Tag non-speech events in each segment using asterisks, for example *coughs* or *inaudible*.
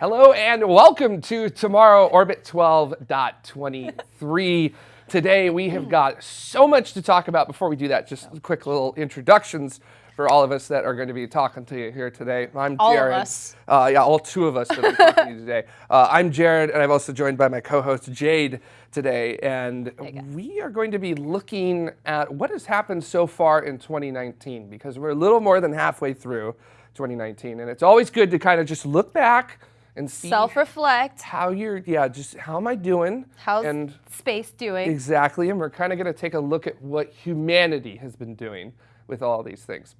Hello and welcome to TMRO Orbit 12.23. Today we have got so much to talk about. Before we do that, just quick little introductions for all of us that are going to be talking to you here today. I'm All of Jared. us. Uh, yeah, all two of us that are talking to you today. Uh, I'm Jared, and I'm also joined by my co-host Jade today, and we are going to be looking at what has happened so far in 2019 because we're a little more than halfway through 2019, and it's always good to kind of just look back and see Self-reflect. how you're, yeah, just how am I doing? How's and space doing? Exactly, and we're kind of going to take a look at what humanity has been doing with all these things.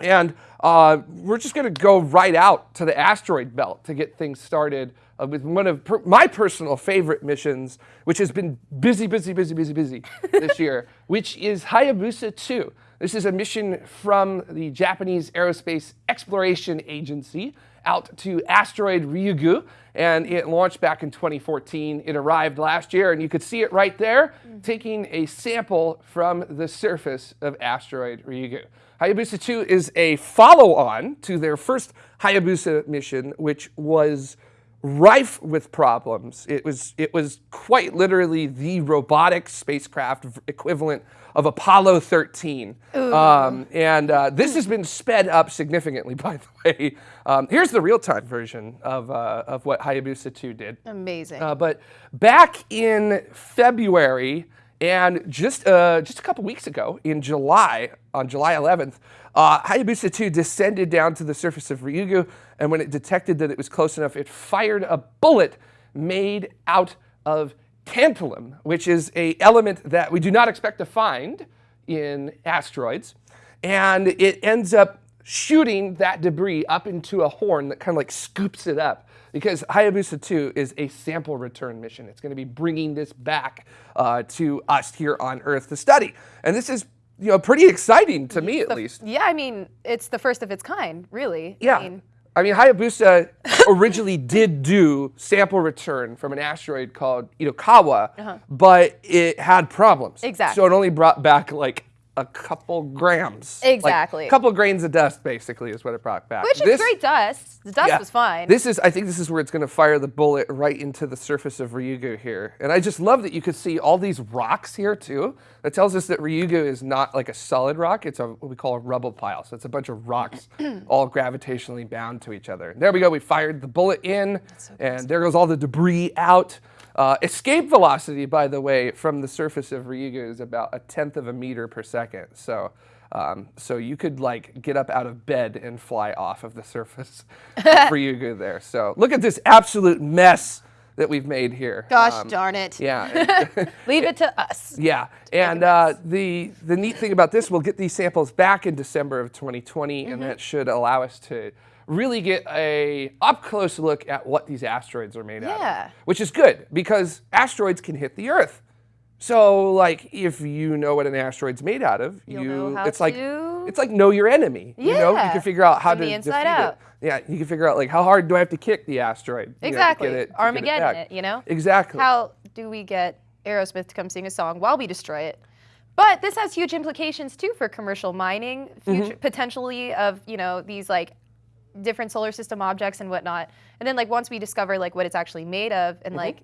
And uh, we're just going to go right out to the asteroid belt to get things started uh, with one of per my personal favorite missions, which has been busy, busy, busy, busy, busy *laughs* this year, which is Hayabusa 2. This is a mission from the Japanese Aerospace Exploration Agency out to asteroid Ryugu, and it launched back in 2014. It arrived last year, and you could see it right there, mm. taking a sample from the surface of asteroid Ryugu. Hayabusa 2 is a follow-on to their first Hayabusa mission, which was rife with problems. It was, it was quite literally the robotic spacecraft equivalent of Apollo 13. Um, and uh, this has been sped up significantly, *laughs* by the way. Um, here's the real-time version of, uh, of what Hayabusa 2 did. Amazing. Uh, but back in February and just uh, just a couple weeks ago, in July, on July 11th, uh, Hayabusa 2 descended down to the surface of Ryugu, and when it detected that it was close enough, it fired a bullet made out of tantalum, which is a element that we do not expect to find in asteroids, and it ends up shooting that debris up into a horn that kind of like scoops it up because Hayabusa 2 is a sample return mission. It's going to be bringing this back uh, to us here on Earth to study. And this is you know, pretty exciting to me at The- least. Yeah, I mean, it's the first of its kind, really. Yeah. I mean, I mean, Hayabusa *laughs* originally did do sample return from an asteroid called Itokawa, but it had problems. Exactly. So it only brought back like a couple grams. Like, Exactly. a couple grains of dust, basically, is what it brought back. which is great dust. The dust yeah. was fine. This is, I think this is where it's going to fire the bullet right into the surface of Ryugu here. And I just love that you could see all these rocks here too. That tells us that Ryugu is not like a solid rock. It's a, what we call a rubble pile. So it's a bunch of rocks *clears throat* all gravitationally bound to each other. There we go. We fired the bullet in and there goes all the debris out. Uh, escape velocity, by the way, from the surface of Ryugu is about a tenth of a meter per second. So, um, so you could like get up out of bed and fly off of the *laughs* surface of *laughs* Ryugu there. So look at this absolute mess that we've made here. Gosh Um, darn it. Yeah. *laughs* Leave it to us. Yeah, and uh, the the neat thing about this, we'll get these samples back in December of 2020, and that should allow us to really get a up close look at what these asteroids are made out of, which is good because asteroids can hit the Earth. So, like, if you know what an asteroid's made out of, You'll you it's like to- it's like know your enemy. You know, you can figure out how From to the inside defeat out. it. Yeah, you can figure out like how hard do I have to kick the asteroid? you know, Exactly. get it- Armageddon it, you know? Exactly. How do we get Aerosmith to come sing a song while we destroy it? But this has huge implications too for commercial mining, Mm-hmm. potentially of you know these like different solar system objects and whatnot. And then like once we discover like what it's actually made of and like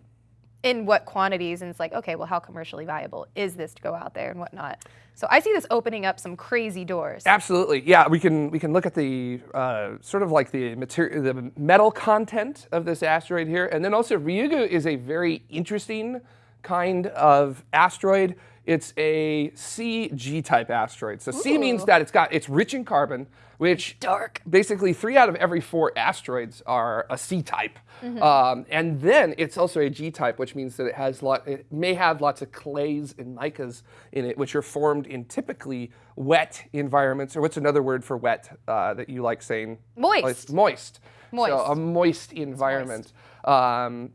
in what quantities, and it's like okay, well how commercially viable is this to go out there and whatnot? So I see this opening up some crazy doors. Absolutely, yeah. We can we can look at the uh, sort of like the material, the metal content of this asteroid here, and then also Ryugu is a very interesting kind of asteroid. It's a CG type asteroid. So C means that it's got it's rich in carbon, which Dark. basically three out of every four asteroids are a C type. Mm-hmm. Um, and then it's also a G type, which means that it has lot, it may have lots of clays and micas in it, which are formed in typically wet environments. Or what's another word for wet uh, that you like saying? Moist. Oh, it's moist. So Moist. a moist environment. Um,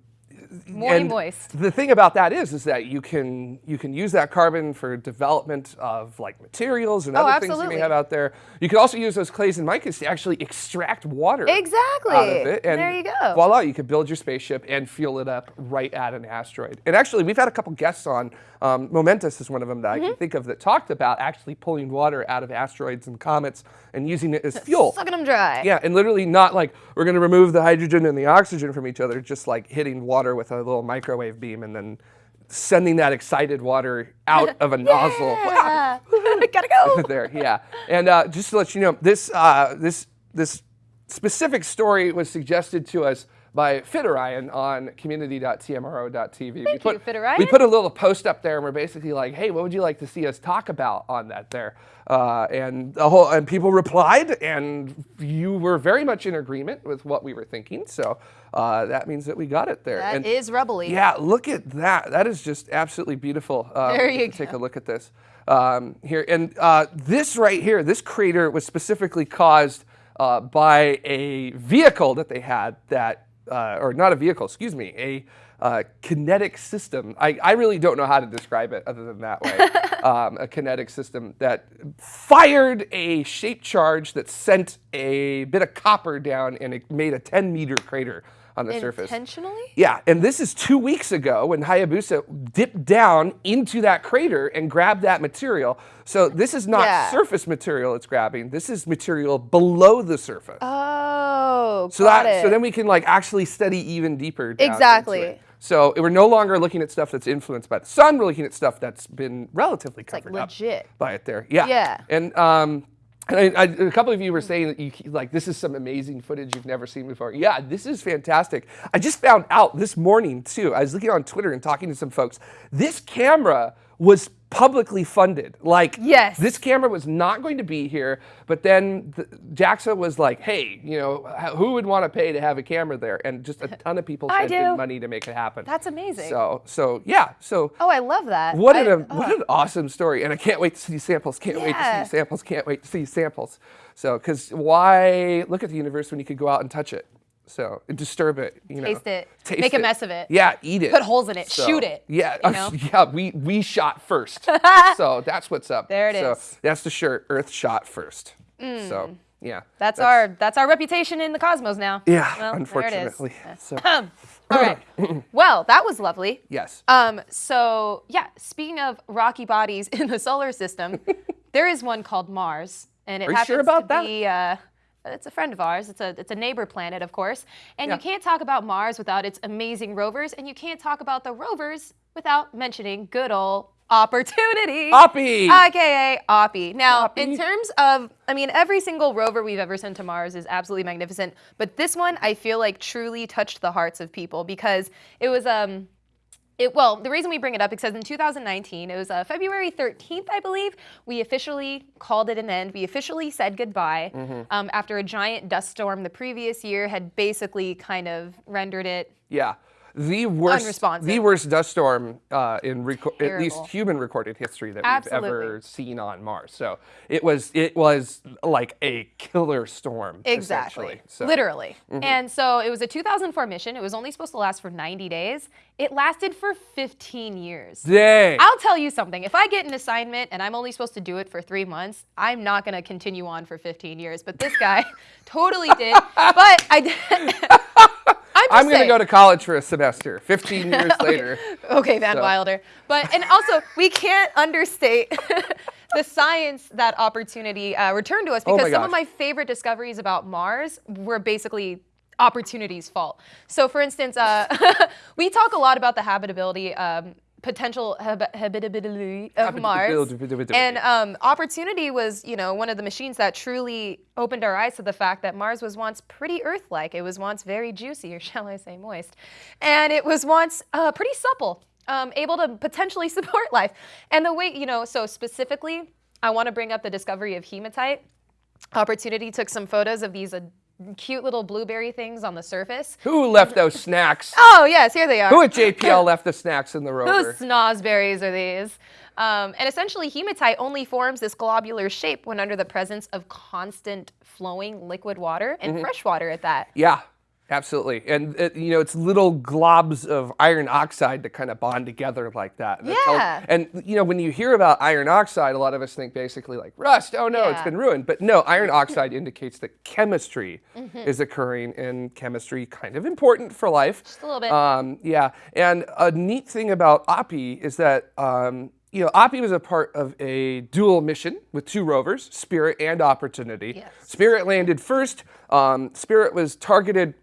Moist. The thing about that is, is that you can you can use that carbon for development of like materials and Oh, other things you absolutely. may have out there. You can also use those clays and micas to actually extract water Exactly. out of it. And There you go. Voila, you could build your spaceship and fuel it up right at an asteroid. And actually, we've had a couple guests on. Um, Momentus is one of them that Mm-hmm. I can think of that talked about actually pulling water out of asteroids and comets and using it as *laughs* fuel. Sucking them dry. Yeah, and literally not like we're going to remove the hydrogen and the oxygen from each other, just like hitting water with a little microwave beam and then sending that excited water out of a nozzle. *laughs* *laughs* Gotta go. *laughs* there, yeah. And uh, just to let you know, this uh, this this specific story was suggested to us by Fitterion on community.tmro.tv. we Thank you, Fitterion. We put a little post up there, and we're basically like, "Hey, what would you like to see us talk about on that?" There, uh, and the whole and people replied, and you were very much in agreement with what we were thinking. So uh, that means that we got it there. That and is rubbly. yeah, look at that. That is just absolutely beautiful. Um, There you Take go. a look at this um, here. And uh, this right here, this crater was specifically caused uh, by a vehicle that they had that, uh, or not a vehicle, excuse me, a uh, kinetic system. I, I really don't know how to describe it other than that way. *laughs* um, a kinetic system that fired a shape charge that sent a bit of copper down and it made a 10 meter crater on the surface. Intentionally? Yeah, and this is two weeks ago when Hayabusa dipped down into that crater and grabbed that material. So this is not Yeah. surface material it's grabbing. This is material below the surface. Oh, so got that it. so then we can like actually study even deeper. Exactly. So we're no longer looking at stuff that's influenced by the sun. We're looking at stuff that's been relatively like covered up by it there. Yeah. Yeah. And um, and I, I, a couple of you were saying that you like this is some amazing footage you've never seen before. Yeah, this is fantastic. I just found out this morning too. I was looking on Twitter and talking to some folks. This camera was publicly funded. Like Yes. this camera was not going to be here, but then the, JAXA was like, "Hey, you know, who would want to pay to have a camera there?" And just a ton of people *laughs* I sent in money to make it happen. That's amazing. So, so yeah, so Oh, I love that. what I- an oh. Uh, what an awesome story, and I can't wait to see samples. Can't wait to Yeah. see samples. Can't wait to see samples. So, because why look at the universe when you could go out and touch it? So disturb it, you know. Taste it. Taste Make a mess of it. Yeah, eat it. Put holes in it. So, Shoot it, Yeah, you *laughs* know? yeah. We we shot first. *laughs* so that's what's up. There it so is. that's the shirt. Earth shot first. So yeah. Mm. That's, our that's our reputation in the cosmos now. Yeah, Well, unfortunately. So it is. *laughs* All right. well, that was lovely. yes. Um, so yeah, speaking of rocky bodies in the solar system, there is one called Mars, and it Are you happens sure about to that? be. Uh, it's a friend of ours. It's a it's a neighbor planet, of course. And Yeah. you can't talk about Mars without its amazing rovers, and you can't talk about the rovers without mentioning good old opportunity. Oppie! AKA Oppie. Now, in terms of, I mean, every single rover we've ever sent to Mars is absolutely magnificent, but this one I feel like truly touched the hearts of people because it was um. It, well, the reason we bring it up is because in 2019, it was uh, February 13th, I believe, we officially called it an end. We officially said goodbye Mm-hmm. um, after a giant dust storm the previous year had basically kind of rendered it Yeah. The worst, the worst dust storm uh, in at least human recorded history that Absolutely. we've ever seen on Mars. So it was it was like a killer storm. Exactly. So, Literally. And so it was a 2004 mission. It was only supposed to last for 90 days. It lasted for 15 years. Dang. I'll tell you something. If I get an assignment and I'm only supposed to do it for three months, I'm not going to continue on for 15 years. But this guy *laughs* totally did. But I did. *laughs* I'm, going to go to college for a semester. 15 *laughs* years later. Okay, Van So- Wilder. But and also we can't understate *laughs* the science that opportunity uh, returned to us Oh because my some of my favorite discoveries about Mars were basically opportunity's fault. So, for instance, uh, *laughs* we talk a lot about the habitability. Um, potential hab- habitability of Mars. and um, opportunity was you know one of the machines that truly opened our eyes to the fact that Mars was once pretty Earth-like. It was once very juicy or *laughs* shall I say moist. And it was once uh, pretty supple um, able to potentially *laughs* support life. And the way you know so specifically I want to bring up the discovery of hematite. Opportunity took some photos of these uh, cute little blueberry things on the surface Who left those snacks? *laughs* oh yes here they are Who at JPL *laughs* left the snacks in the rover? Whose snozberries are these? Um, and essentially, hematite only forms this globular shape when under the presence of constant flowing liquid water and fresh water at that. Yeah. Absolutely, and it, you know it's little globs of iron oxide that kind of bond together like that. And Yeah. and you know when you hear about iron oxide, a lot of us think basically like rust. Oh no, it's been ruined. But no, iron oxide *laughs* indicates that chemistry Mm-hmm. is occurring, and chemistry kind of important for life. Just a little bit. Um, yeah, and a neat thing about Oppie is that um, you know Oppie was a part of a dual mission with two rovers, Spirit and Opportunity. Yes. Spirit landed first. Um, Spirit was targeted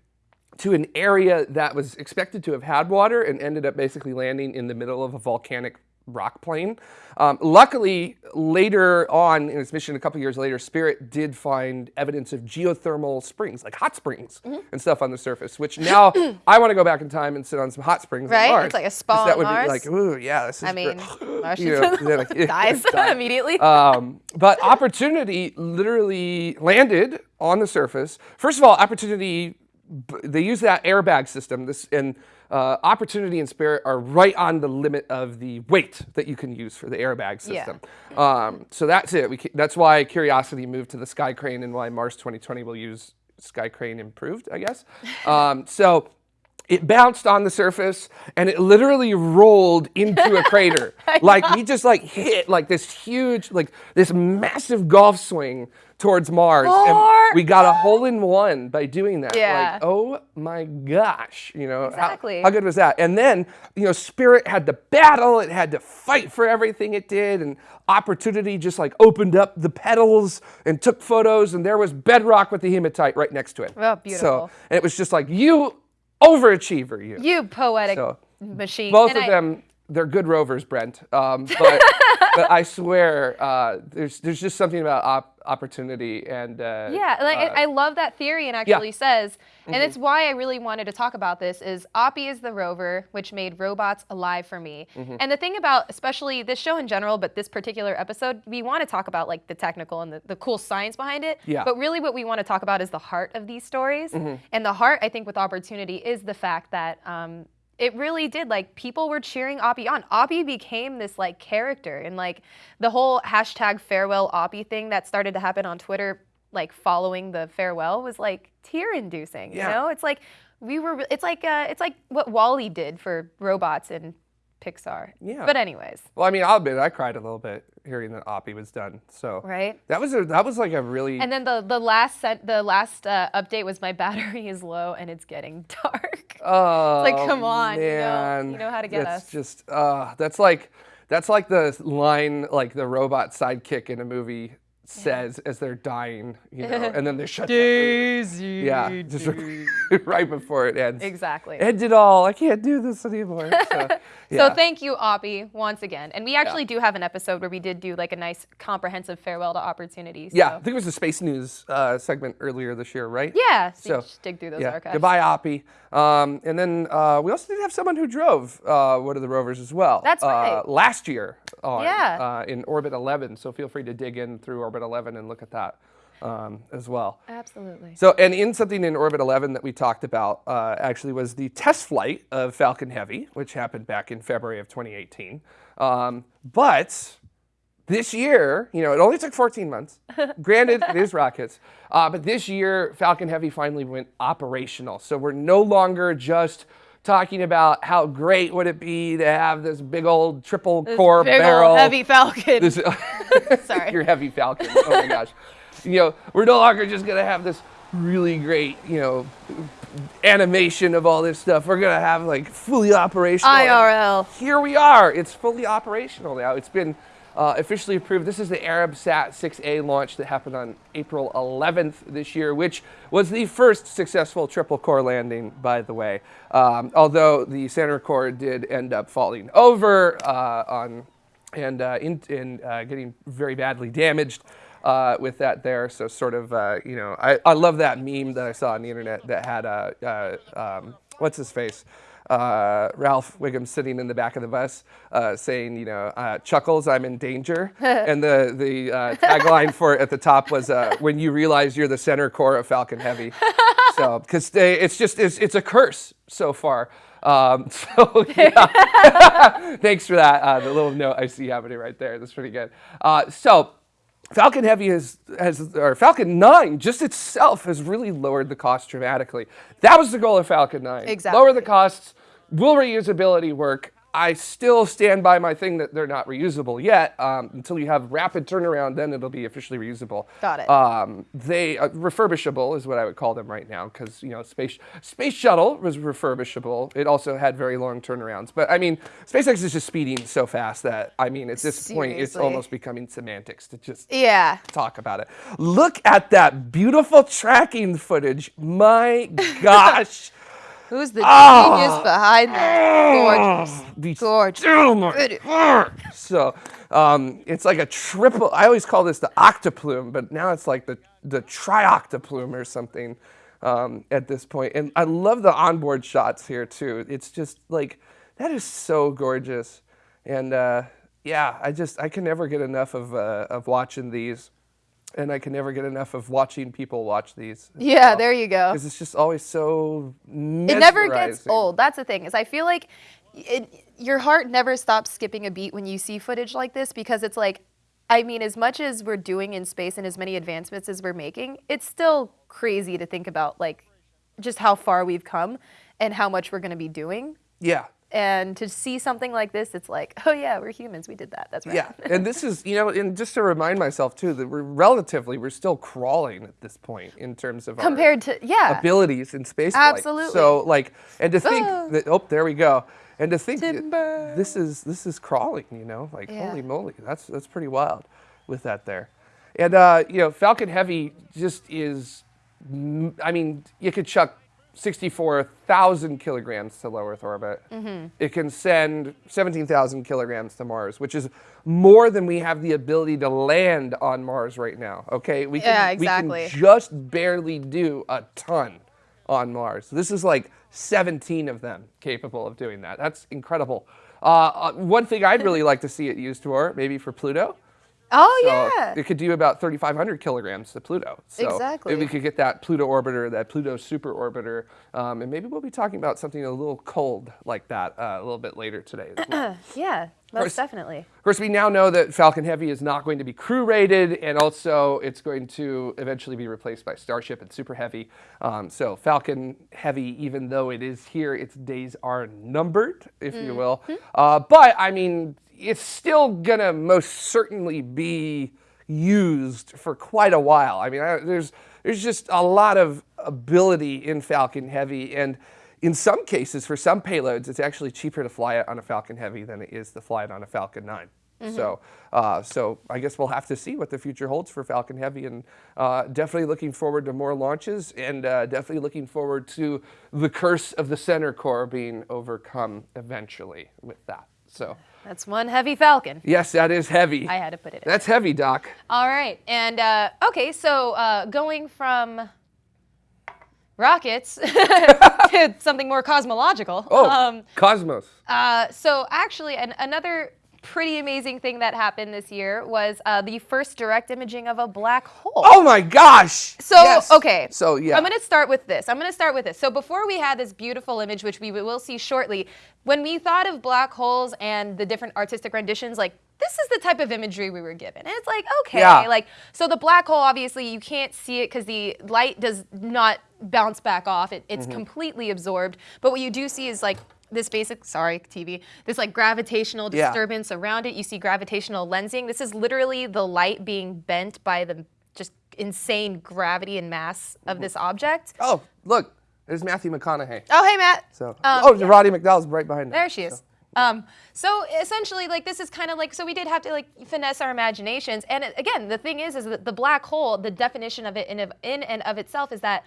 to an area that was expected to have had water and ended up basically landing in the middle of a volcanic rock plain. Um, luckily, later on in its mission, a couple years later, Spirit did find evidence of geothermal springs, like hot springs Mm-hmm. and stuff on the surface. Which now *coughs* I want to go back in time and sit on some hot springs. on Right? Mars, It's like a spa That on would Mars. be like, ooh, yeah, this is. I mean. Martians *laughs* You know, like, *laughs* dies *laughs* immediately. Um, but Opportunity literally landed on the surface. First of all, Opportunity, they use that airbag system. This and uh, Opportunity and Spirit are right on the limit of the weight that you can use for the airbag Yeah. system. Um, so that's it. We, that's why Curiosity moved to the Sky Crane and why Mars 2020 will use Sky Crane improved, I guess. *laughs* Um, so it bounced on the surface and it literally rolled into a crater. *laughs* like we just like hit like this huge, like this massive golf swing towards Mars. And we got a hole in one by doing that. Yeah. Like, oh my gosh. You know, how- Exactly. how, good was that? And then, you know, Spirit had to battle, it had to fight for everything it did, and Opportunity just like opened up the petals and took photos, and there was bedrock with the hematite right next to it. Oh, beautiful. So, and it was just like, you overachiever, you. you poetic So, machine. Both And of I- them, they're good rovers, Brent. Um, but, *laughs* but I swear, uh, there's there's just something about op- opportunity and uh, Yeah, like uh, I love that theory and actually says, and it's why I really wanted to talk about this is Oppie is the rover which made robots alive for me. And the thing about especially this show in general, but this particular episode, we want to talk about like the technical and the, the cool science behind it. Yeah. But really what we want to talk about is the heart of these stories. And the heart, I think, with opportunity is the fact that um, it really did like people were cheering Oppie on. Oppie became this like character and like the whole hashtag farewell Oppie thing that started to happen on Twitter like following the farewell was like tear inducing. Yeah. You know, it's like we were it's like uh, it's like what WALL-E did for robots in Pixar. Yeah. But anyways, Well, I mean, I'll admit, I cried a little bit hearing that Oppie was done. So right? that was a that was like a really And then the the last set, the last uh, update was my *laughs* battery is low and it's getting *laughs* dark. Oh, like, come on, you know- man. you know how to get that's us. just uh, that's like that's like the line like the robot sidekick in a movie says as they're dying, you know, *laughs* and then they shut down. Daisy. Yeah, *laughs* just *laughs* right before it ends. Exactly. End it all. I can't do this anymore. So, yeah. So thank you, Oppie, once again. And we actually do have an episode where we did do like a nice comprehensive farewell to opportunities. yeah, I think it was the space news uh, segment earlier this year, right? Yeah. So, So, you just dig through those Yeah. archives. Goodbye, Oppie. Um, and then uh, we also did have someone who drove uh, one of the rovers as well. That's uh, right. Last year on Yeah. uh, in Orbit 11. So feel free to dig in through Orbit 11 and look at that um, as well. Absolutely. So, and in something in Orbit 11 that we talked about uh, actually was the test flight of Falcon Heavy, which happened back in February of 2018. Um, but this year, you know, it only took 14 months. *laughs* Granted, it is rockets. Uh, but this year, Falcon Heavy finally went operational. So we're no longer just talking about how great would it be to have this big old triple core Big barrel old heavy falcon. this, *laughs* *laughs* Sorry. your heavy falcon. Oh my gosh. You know, we're no longer just gonna have this really great, you know, animation of all this stuff. We're gonna have like fully operational. IRL. Here we are. It's fully operational now. It's been uh, officially approved. This is the Arabsat 6A launch that happened on April 11th this year, which was the first successful triple core landing, by the way. Um, although the center core did end up falling over uh, on and uh, in, in uh, getting very badly damaged uh, with that there. So sort of, uh, you know, I, I love that meme that I saw on the internet that had uh, uh, um, what's his face. Uh, Ralph Wiggum sitting in the back of the bus, uh, saying, "You know, uh, Chuckles, I'm in danger." *laughs* and the the uh, tagline for it at the top was, uh, "When you realize you're the center core of Falcon Heavy." *laughs* so, because it's just it's, it's a curse so far. Um, *laughs* so yeah. thanks for that. Uh, the little note I see happening right there. That's pretty good. Uh, so. Falcon Heavy has, has, or Falcon 9 just itself has really lowered the cost dramatically. That was the goal of Falcon 9. Exactly. Lower the costs. Will reusability work? I still stand by my thing that they're not reusable yet. Um, until you have rapid turnaround, then it'll be officially reusable. Got it. Um, they uh, refurbishable is what I would call them right now because you know space space shuttle was refurbishable. It also had very long turnarounds. But I mean, SpaceX is just speeding so fast that I mean, at this point, it's almost becoming semantics to just Yeah. talk about it. Look at that beautiful tracking footage. My *laughs* gosh. Who's the Ah. genius behind that? Gorgeous. These- Gorgeous. Oh God. *laughs* So um, it's like a triple. I always call this the octoplume, but now it's like the the trioctoplume or something um, at this point. And I love the onboard shots here too. It's just like that is so gorgeous. And uh, yeah, I just I can never get enough of uh, of watching these, and I can never get enough of watching people watch these. Yeah, there you go. Because it's just always so. It never gets old. That's the thing. Is I feel like it, your heart never stops skipping a beat when you see footage like this because it's like, I mean, as much as we're doing in space and as many advancements as we're making, it's still crazy to think about like just how far we've come and how much we're going to be doing. Yeah. And to see something like this, it's like, oh yeah, we're humans. We did that. That's right. Yeah, *laughs* and this is you know, and just to remind myself too that we're relatively we're still crawling at this point in terms of our Compared to yeah. abilities in space. Absolutely. So like, and to think that oh, there we go, and to think Timber. this is this is crawling. You know, like Yeah. holy moly, that's that's pretty wild with that there, and uh, you know, Falcon Heavy just is. I mean, you could chuck. 64,000 kilograms to low Earth orbit. Mm-hmm. It can send 17,000 kilograms to Mars, which is more than we have the ability to land on Mars right now. Okay, we can, Yeah, we can just barely do a ton on Mars. This is like 17 of them capable of doing that. That's incredible. Uh, uh, one thing I'd really *laughs* like to see it used for, maybe for Pluto. Oh So yeah. It could do about 3,500 kilograms to Pluto. So Exactly. If we could get that Pluto orbiter, that Pluto super orbiter, um, and maybe we'll be talking about something a little cold like that uh, a little bit later today. As well. *clears throat* yeah. course. Most definitely. Of course, we now know that Falcon Heavy is not going to be crew rated, and also it's going to eventually be replaced by Starship and Super Heavy. Um, so Falcon Heavy, even though it is here, its days are numbered, if you will. Uh, but I mean, it's still gonna most certainly be used for quite a while. I mean, I, there's there's just a lot of ability in Falcon Heavy, and in some cases, for some payloads, it's actually cheaper to fly it on a Falcon Heavy than it is to fly it on a Falcon 9. So, uh, so I guess we'll have to see what the future holds for Falcon Heavy, and uh, definitely looking forward to more launches, and uh, definitely looking forward to the curse of the center core being overcome eventually with that. So, That's one heavy falcon. yes, that is heavy. I had to put it in. That's heavy, Doc. All right, and uh, okay, so uh, going from rockets *laughs* to something more cosmological. Oh, Um, Cosmos. uh, so actually, an, another pretty amazing thing that happened this year was uh, the first direct imaging of a black hole. Oh my gosh. So Yes. okay, So yeah. I'm going to start with this. I'm going to start with this. So before we had this beautiful image, which we will see shortly, when we thought of black holes and the different artistic renditions, like this is the type of imagery we were given. And it's like okay, Yeah. like so the black hole obviously you can't see it because the light does not bounce back off. It, it's completely absorbed. But what you do see is like this basic sorry TV this like gravitational Yeah. disturbance around it. You see gravitational lensing. This is literally the light being bent by the just insane gravity and mass of this object. oh, look. There's Matthew McConaughey. Oh, hey, Matt. So, Um, oh, Roddy McDowall's right behind There him. she is. Um, so essentially, like this is kind of like so we did have to like finesse our imaginations. And it- again, the thing is, is that the black hole, the definition of it in of, in and of itself is that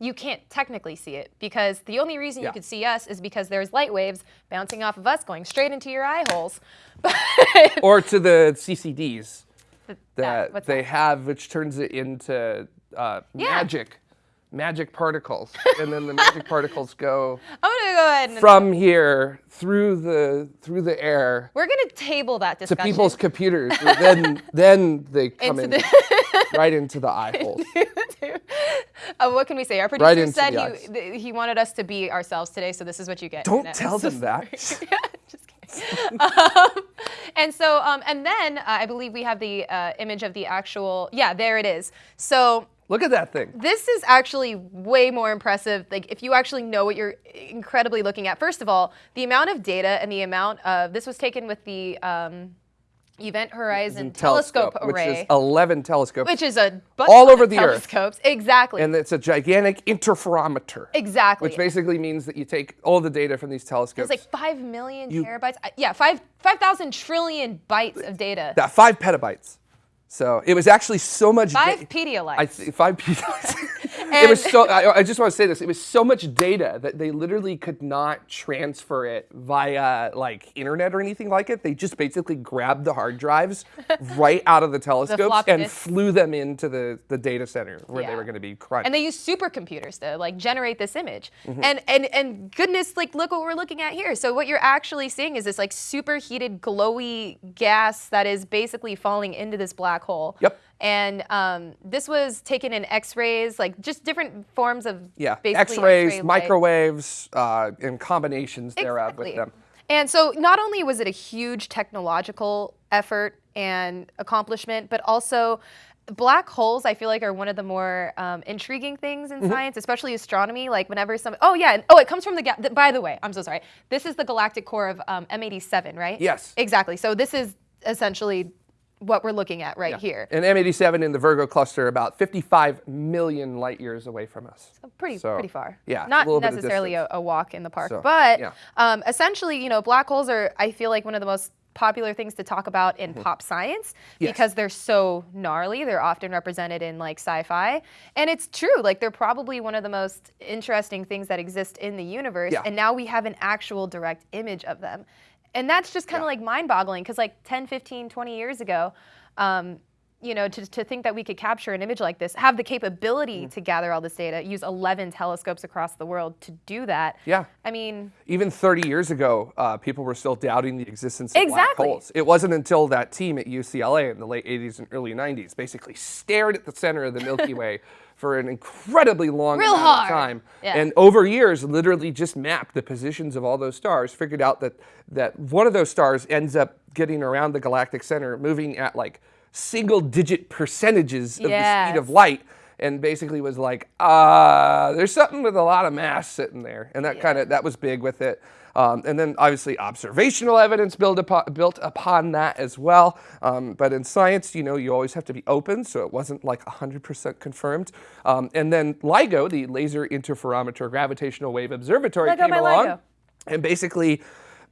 you can't technically see it because the only reason Yeah. you could see us is because there's light waves bouncing off of us going straight into your eye holes. *laughs* Or to the CCDs that, that they that? have, which turns it into uh, Yeah. magic, magic particles, and then the magic particles go *laughs* go ahead and from here through the through the air we're gonna table that discussion. to people's *laughs* computers. then then they come Into in the- *laughs* right into the eye holes. Uh, what can we say? Our producer Right said he he wanted us to be ourselves today, so this is what you get. Don't tell them that. Just kidding. um, and so, um, and then uh, I believe we have the uh, image of the actual. Yeah, there it is. So Look at that thing. this is actually way more impressive. Like if you actually know what you're incredibly looking at. First of all, the amount of data and the amount of this was taken with the um, Event Horizon Telescope, which Array, is 11 telescopes. which is a bunch All over the Earth. telescopes. Exactly. and it's a gigantic interferometer. exactly. Which basically means that you take all the data from these telescopes. it's like five million terabytes. Uh, Yeah, five five thousand trillion bytes of data. that five petabytes. So it was actually so much. Five petabytes. I th- five petabytes. *laughs* it was so. I, I just want to say this. It was so much data that they literally could not transfer it via like internet or anything like it. They just basically grabbed the hard drives *laughs* right out of the telescopes floppy and flew them into the the data center where they were going to be crunched. and they use supercomputers to like generate this image. Mm-hmm. And and and goodness, like look what we're looking at here. So what you're actually seeing is this like superheated, glowy gas that is basically falling into this black hole. Yep. And um, this was taken in X-rays, like just different forms of yeah, basically X-rays, microwaves, uh, and combinations thereof with them. And so not only was it a huge technological effort and accomplishment, but also black holes I feel like are one of the more um, intriguing things in science, especially astronomy. Like whenever some, oh yeah, and, oh it comes from the, ga- by the way, I'm so sorry. This is the galactic core of um, M87, right? Yes. Exactly. So this is essentially what we're looking at right here. And M87 in the Virgo cluster, about 55 million light years away from us. pretty So, pretty far. yeah, not necessarily a, a walk in the park, So, but yeah. um, essentially, you know, black holes are I feel like one of the most popular things to talk about in pop science. Yes. because they're so gnarly. They're often represented in like sci-fi, and it's true. Like they're probably one of the most interesting things that exist in the universe. Yeah. And now we have an actual direct image of them. And that's just kind of like mind-boggling because like 10, 15, 20 years ago, um, you know, to, to think that we could capture an image like this, have the capability Mm-hmm. to gather all this data, use 11 telescopes across the world to do that. Yeah. I mean, Even 30 years ago, uh, people were still doubting the existence of black Exactly. holes. It wasn't until that team at UCLA in the late 80s and early 90s basically stared at the center of the Milky *laughs* Way for an incredibly long Real amount hard. of time, Yeah. and over years, literally just mapped the positions of all those stars. Figured out that that one of those stars ends up getting around the galactic center, moving at like single-digit percentages of the speed of light and basically was like, uh, there's something with a lot of mass sitting there. And that kind of, that was big with it. Um, and then obviously observational evidence built upon, built upon that as well. Um, but in science, you know, you always have to be open, so it wasn't like 100% confirmed. Um, and then LIGO, the Laser Interferometer Gravitational Wave Observatory, Let go came along LIGO. and basically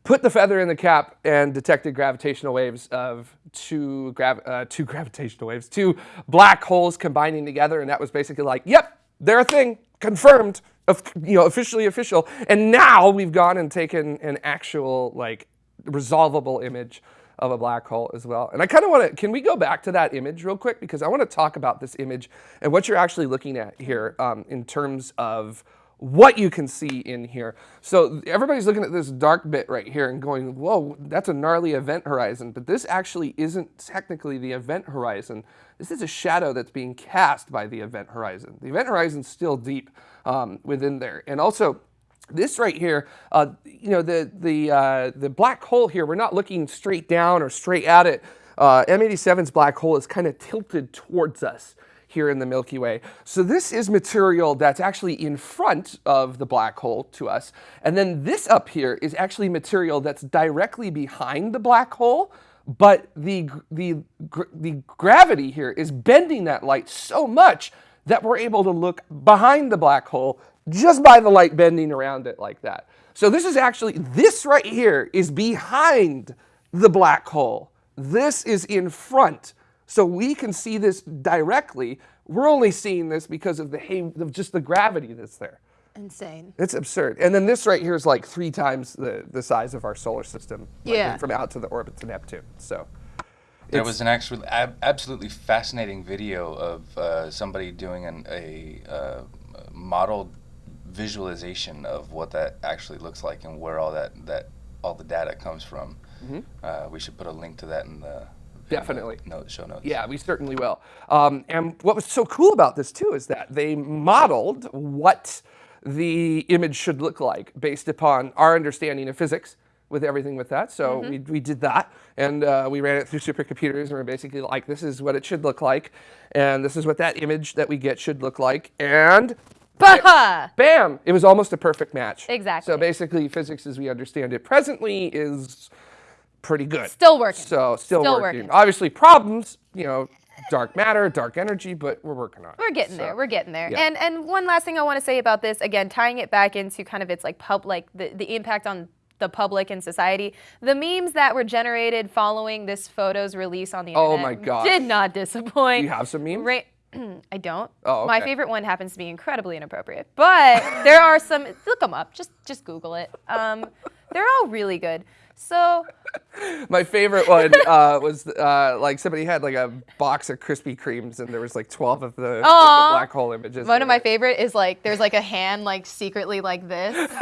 put the feather in the cap and detected gravitational waves of two, uh, two *laughs* gravitational waves, two black holes combining together, and that was basically like, yep, they're a thing, confirmed, of, you know, officially official. And now we've gone and taken an actual like resolvable image of a black hole as well. And I kind of want to, can we go back to that image real quick? Because I want to talk about this image and what you're actually looking at here um, in terms of what you can see in here. So everybody's looking at this dark bit right here and going, whoa, that's a gnarly event horizon. But this actually isn't technically the event horizon. This is a shadow that's being cast by the event horizon. The event horizon's still deep um, within there. And also, this right here, uh, you know, the the uh, the black hole here. We're not looking straight down or straight at it. Uh, M87's black hole is kind of tilted towards us here in the Milky Way. So this is material that's actually in front of the black hole to us, and then this up here is actually material that's directly behind the black hole. But the the the gravity here is bending that light so much that we're able to look behind the black hole just by the light bending around it like that. So this is actually, this right here is behind the black hole. This is in front. So we can see this directly. We're only seeing this because of the of just the gravity that's there. insane. It's absurd. And then this right here is like three times the, the size of our solar system. like, Yeah. From out to the orbit to Neptune. So There was an actual, ab- absolutely fascinating video of uh, somebody doing an, a uh, modeled visualization of what that actually looks like and where all that, that all the data comes from. Uh, we should put a link to that in the Definitely. note, show notes. Yeah, we certainly will. Um, and what was so cool about this too is that they modeled what the image should look like based upon our understanding of physics, with everything with that. So we, we did that and uh, we ran it through supercomputers and we're basically like, this is what it should look like. And this is what that image that we get should look like. And Bah! bam, it was almost a perfect match. Exactly. So basically, physics as we understand it presently is pretty good. Still working. So still, Still working. working. Obviously, problems, you know, dark matter, dark energy, but we're working on it. We're getting So, there. We're getting there. yeah. And and one last thing I want to say about this, again, tying it back into kind of its like pub like the, the impact on the public and society. The memes that were generated following this photo's release on the Oh internet my gosh. did not disappoint. Do you have some memes? Ra- *clears throat* I don't. Oh, My favorite one happens to be incredibly inappropriate, but *laughs* there are some. Look them up. Just just Google it. Um, they're all really good. So *laughs* My favorite one *laughs* uh, was uh, like somebody had like a box of Krispy Kremes and there was like 12 of the, the black hole images. one of my favorite is like there's like a hand like secretly like this. *laughs*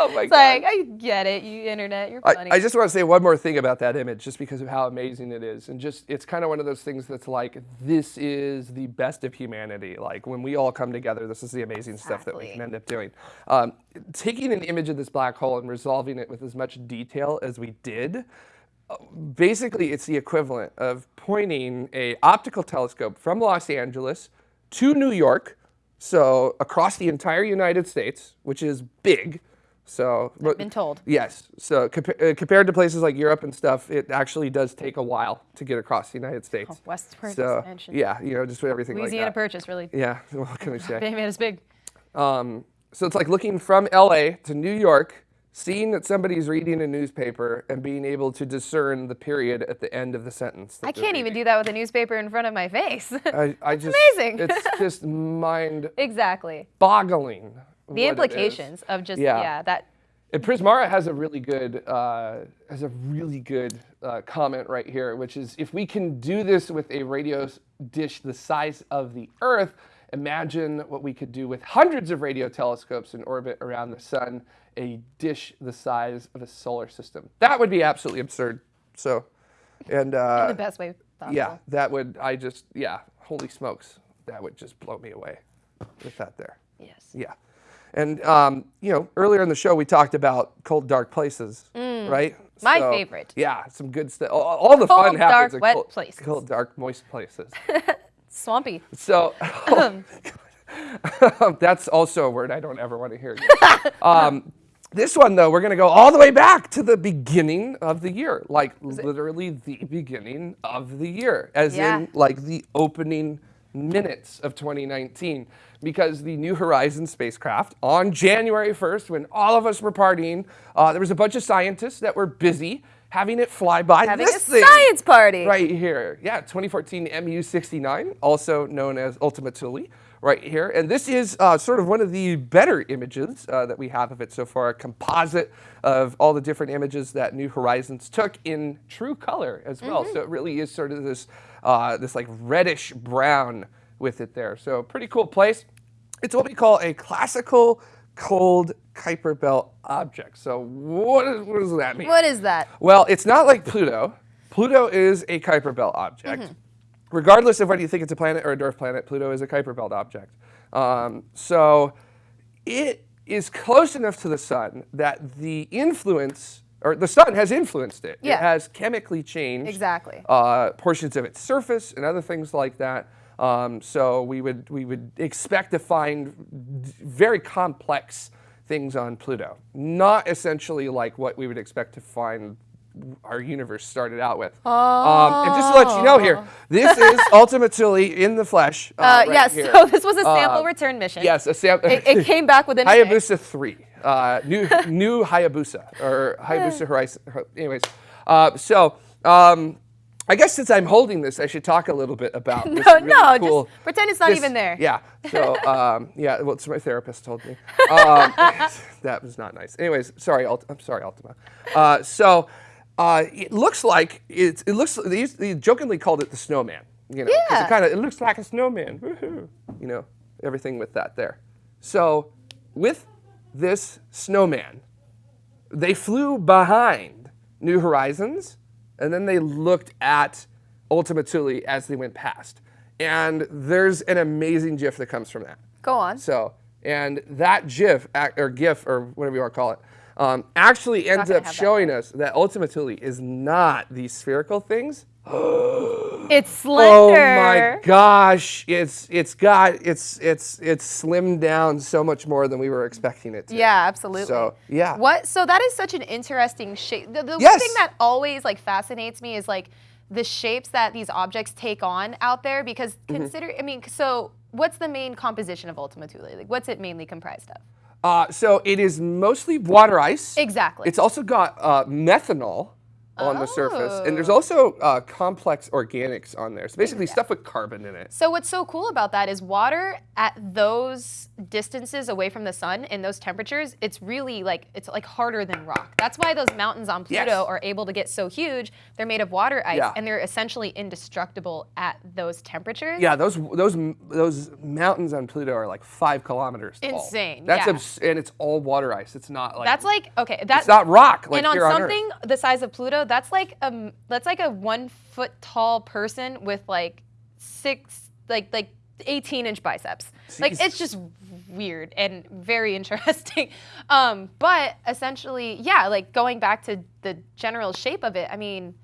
Oh my It's God. like I get it, you internet, you're funny. I just want to say one more thing about that image, just because of how amazing it is, and just it's kind of one of those things that's like this is the best of humanity. Like when we all come together, this is the amazing stuff that we can end up doing. Um, taking an image of this black hole and resolving it with as much detail as we did, uh, basically it's the equivalent of pointing a optical telescope from Los Angeles to New York, so across the entire United States, which is big. So I've been told. Yes. So compa- uh, compared to places like Europe and stuff, it actually does take a while to get across the United States. Oh, westward so expansion. yeah, you know, just everything Louisiana like that. Purchase really. Yeah. What can I say? Big man is big. Um, so it's like looking from LA to New York, seeing that somebody's reading a newspaper, and being able to discern the period at the end of the sentence. I can't even do that with a newspaper in front of my face. *laughs* I, I just, amazing. it's *laughs* just mind exactly. boggling. The implications of just Yeah. yeah, that And Prismara has a really good uh, has a really good uh, comment right here, which is if we can do this with a radio dish the size of the Earth, imagine what we could do with hundreds of radio telescopes in orbit around the sun, a dish the size of a solar system. That would be absolutely absurd. So, and uh, the best way possible. yeah, that would I just yeah, holy smokes, that would just blow me away with that there. Yes. Yeah. And, um, you know, earlier in the show, we talked about cold, dark places, right? Mm. My favorite. Yeah, some good stuff. All, all the fun Cold, happens dark, in wet cold, places. cold, dark, moist places. *laughs* Swampy. So *laughs* *laughs* that's also a word I don't ever want to hear. um, this one, though, we're going to go all the way back to the beginning of the year, like literally the beginning of the year, as Yeah. in like the opening minutes of 2019. Because the New Horizons spacecraft on January 1st, when all of us were partying, uh, there was a bunch of scientists that were busy having it fly by Having this a thing science party. right here. Yeah, 2014 MU69, also known as Ultima Thule, right here. And this is uh, sort of one of the better images uh, that we have of it so far, a composite of all the different images that New Horizons took in true color as well. So it really is sort of this, uh, this like reddish brown with it there. So pretty cool place. It's what we call a classical cold Kuiper belt object. So what, is, what does that mean? What is that? Well, it's not like Pluto. Pluto is a Kuiper Belt object. Mm-hmm. Regardless of whether you think it's a planet or a dwarf planet, Pluto is a Kuiper Belt object. Um, so it is close enough to the sun that the influence, or the sun has influenced it. Yeah. It has chemically changed Exactly. uh, portions of its surface and other things like that. Um, so we would we would expect to find very complex things on Pluto, not essentially like what we would expect to find our universe started out with. Um, and just to let you know here, this is *laughs* Ultima Thule in the flesh. Uh, Uh, right yes, here. so this was a sample Uh, return mission. Yes, a sample. It, it came back within. *laughs* Hayabusa 3. Uh, new *laughs* new Hayabusa or Hayabusa Horizon. Anyways, uh, so um, I guess since I'm holding this, I should talk a little bit about this No, really no, cool- just pretend it's not this- even there. Yeah. So um, yeah, well, it's my therapist told me. Um, that was not nice. Anyways, sorry, Ult- I'm sorry, Ultima. Uh, so uh, it looks like it's, it looks. They, used, they jokingly called it the snowman. You know, Yeah. it kind of it looks like a snowman. Woohoo. You know, everything with that there. So with this snowman, they flew behind New Horizons, and then they looked at Ultima Thule as they went past. And there's an amazing GIF that comes from that. Go on. So, and that GIF or GIF or whatever you want to call it, um, actually ends up have that showing us that Ultima Thule is not these spherical things. *gasps* It's slender. Oh my gosh, it's it's got it's it's it's slimmed down so much more than we were expecting it to. Yeah, absolutely. So, yeah. What? So that is such an interesting shape. The, the one thing that always like fascinates me is like the shapes that these objects take on out there. Because Mm-hmm. consider, I mean, so what's the main composition of Ultima Thule? Like, what's it mainly comprised of? Uh, so it is mostly water ice. Exactly. It's also got uh, methanol on the surface, and there's Oh. also uh, complex organics on there. So basically, stuff with carbon in it. So what's so cool about that is water at those distances away from the sun in those temperatures, it's really like it's like harder than rock. That's why those mountains on Pluto Yes. are able to get so huge. They're made of water ice Yeah. and they're essentially indestructible at those temperatures. Yeah, those those those mountains on Pluto are like five kilometers tall. Insane, That's yeah. abs- and it's all water ice. It's not like That's like okay, that's it's not rock like and on on Earth. something the size of Pluto, that's like um that's like a one foot tall person with like six like like 18 inch biceps. Like it's just weird and very *laughs* interesting. Um, but essentially, yeah, like going back to the general shape of it, I mean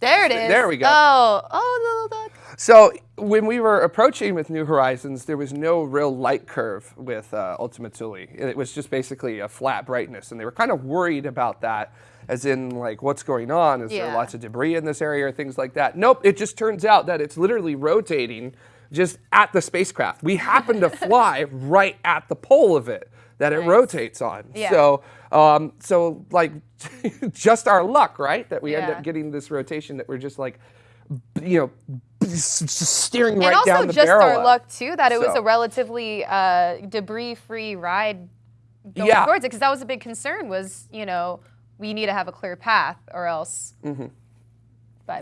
there it is. There we go. Oh, oh, little duck. So when we were approaching with New Horizons, there was no real light curve with uh, Ultima Thule. It was just basically a flat brightness, and they were kind of worried about that, as in like what's going on? Is there lots of debris in this area or things like that? Nope. It just turns out that it's literally rotating just at the spacecraft. We happen to *laughs* fly right at the pole of it that it rotates on. Yeah. So um, so like *laughs* just our luck, right? That we end up getting this rotation that we're just like you know, b- s- s- steering right and also just our luck too that it was a relatively uh, debris-free ride going Yeah. towards it because that was a big concern was you know we need to have a clear path or else bye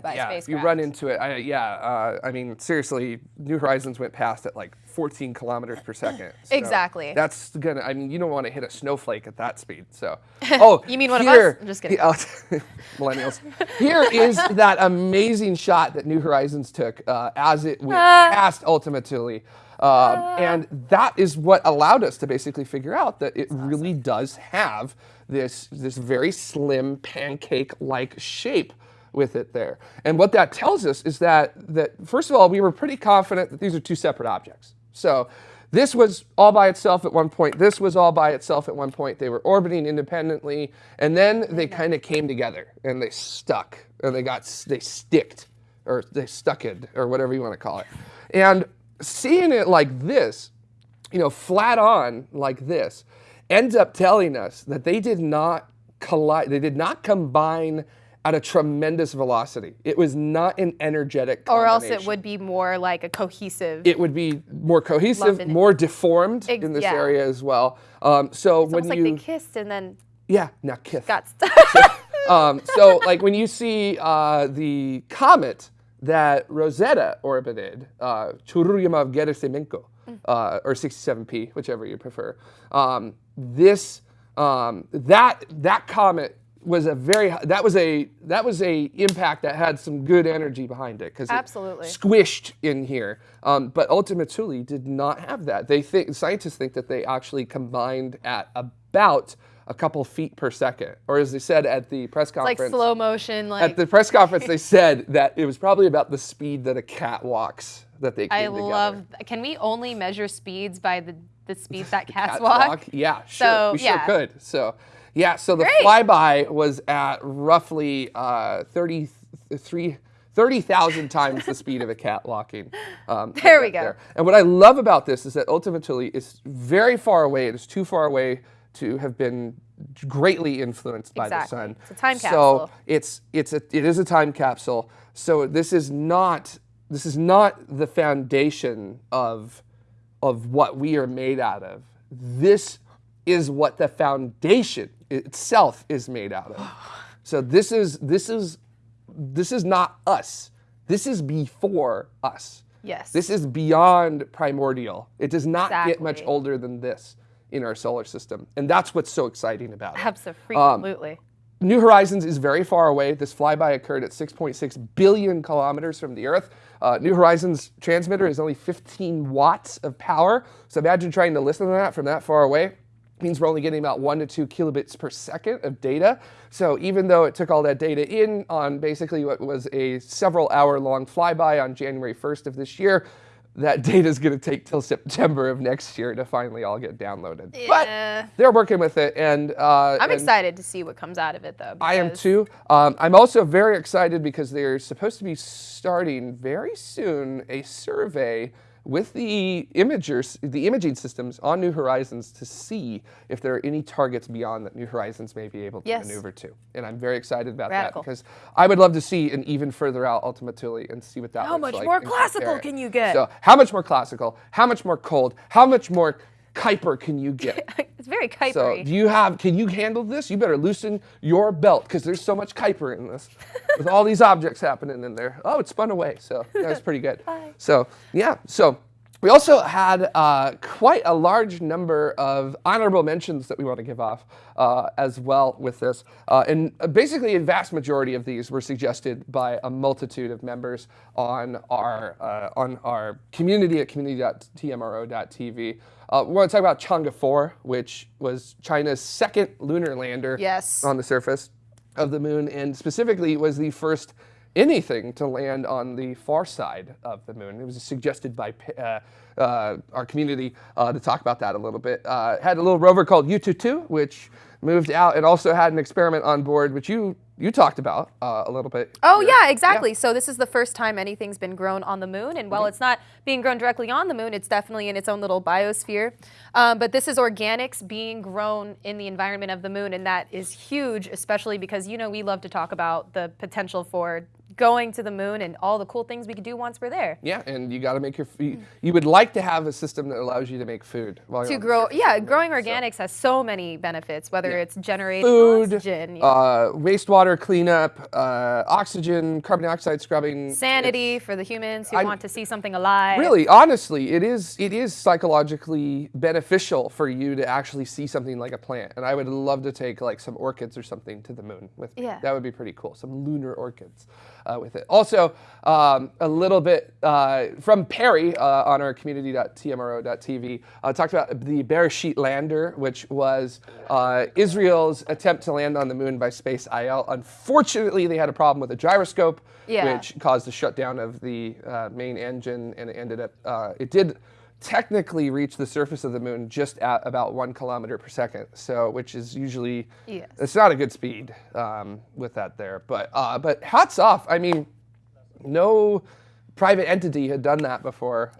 Yeah, space if you run into it, I, yeah, uh, I mean, seriously, New Horizons went past at like 14 kilometers per second. so Exactly. That's gonna. I mean, you don't want to hit a snowflake at that speed. So, *laughs* oh, You mean one of us? I'm just kidding. oh, *laughs* millennials. Here is that amazing shot that New Horizons took uh, as it went Ah. past Ultima Thule. Um, and that is what allowed us to basically figure out that it really does have this this very slim pancake-like shape with it there. And what that tells us is that that first of all, we were pretty confident that these are two separate objects. So this was all by itself at one point. This was all by itself at one point. They were orbiting independently, and then they kind of came together and they stuck, and they got they sticked, or they stuck it, or whatever you want to call it. And seeing it like this, you know, flat on like this, ends up telling us that they did not collide, they did not combine at a tremendous velocity. It was not an energetic or else it would be more like a cohesive It would be more cohesive, more deformed in this yeah. area as well. Um, so it's when you, like they kissed and then yeah, now kiss. got stuck *laughs* um, so *laughs* like when you see uh, the comet that Rosetta orbited, uh, Churyumov Gerasimenko, uh, or 67P, whichever you prefer. Um, this um, that that comet was a very that was a that was a impact that had some good energy behind it because Absolutely. squished in here. Um, but Ultima Thule did not have that. They think scientists think that they actually combined at about a couple feet per second, or as they said at the press conference, like slow motion like At the press conference, they said that it was probably about the speed that a cat walks that they came I together. love can we only measure speeds by the the speed that *laughs* cats Cat walk? Yeah, sure. So, we yeah. sure could. So, yeah, so the Great. flyby was at roughly uh, 33 30,000 times the speed of a cat walking. Um, *laughs* There we go. And what I love about this is that Ultima Thule is very far away. It is too far away to have been greatly influenced by the sun. It's a time capsule. So it's it's a it is a time capsule. So this is not this is not the foundation of of what we are made out of. This is what the foundation itself is made out of. So this is this is this is not us. This is before us. Yes. This is beyond primordial. It does not get much older than this in our solar system. And that's what's so exciting about it. Absolutely. New Horizons is very far away. This flyby occurred at 6.6 billion kilometers from the Earth. Uh, New Horizons transmitter is only 15 watts of power. So imagine trying to listen to that from that far away. Means we're only getting about one to two kilobits per second of data. So even though it took all that data in on basically what was a several hour long flyby on January 1st of this year, that *laughs* data is going to take till September of next year to finally all get downloaded. Yeah. But they're working with it, and uh, I'm and excited to see what comes out of it, though. I am too. Um, I'm also very excited because they're supposed to be starting very soon a survey with the imagers, the imaging systems on New Horizons to see if there are any targets beyond that New Horizons may be able to Yes. maneuver to. And I'm very excited about Radical. that because I would love to see an even further out Ultima Thule and see what that How looks much more classical can you get? So how much more classical? How much more cold? How much more Kuiper can you get? *laughs* it's very Kuiper. So do you have, can you handle this? You better loosen your belt because there's so much Kuiper in this with all these objects happening in there. Oh, it spun away. So that was pretty good. *laughs* So yeah, so we also had uh, quite a large number of honorable mentions that we want to give off uh, as well with this. Uh, and uh, basically a vast majority of these were suggested by a multitude of members on our, uh, on our community at community.tmro.tv. Uh, we want to talk about Chang'e 4, which was China's second lunar lander Yes. on the surface of the moon, and specifically was the first anything to land on the far side of the moon. It was suggested by uh, uh, our community uh, to talk about that a little bit. Uh, had a little rover called Yutu-2, which moved out and also had an experiment on board, which you you talked about uh, a little bit. Oh here. yeah, exactly. So this is the first time anything's been grown on the moon, and while it's not being grown directly on the moon, it's definitely in its own little biosphere. Um, but this is organics being grown in the environment of the moon, and that is huge, especially because you know we love to talk about the potential for going to the moon and all the cool things we could do once we're there. Yeah, and you got to make your. You, you would like to have a system that allows you to make food while you're To grow, yeah, of the moon. growing So- organics has so many benefits, whether it's generating food, oxygen, uh, wastewater cleanup, uh, oxygen, carbon dioxide scrubbing. sanity for the humans who I'm- want to see something alive. Really, honestly, it is it is psychologically beneficial for you to actually see something like a plant. And I would love to take like some orchids or something to the moon with me. Yeah. That would be pretty cool. Some lunar orchids with it. Also, um, a little bit uh, from Perry uh, on our community.tmro.tv uh, talked about the Bereshit lander, which was uh, Israel's attempt to land on the moon by SpaceIL. Unfortunately, they had a problem with the gyroscope Yeah. which caused the shutdown of the uh, main engine, and it ended up. Uh, it did technically reach the surface of the moon just at about one kilometer per second, so which is usually Yes. it's not a good speed um, with that there. But uh, but hats off. I mean, no private entity had done that before.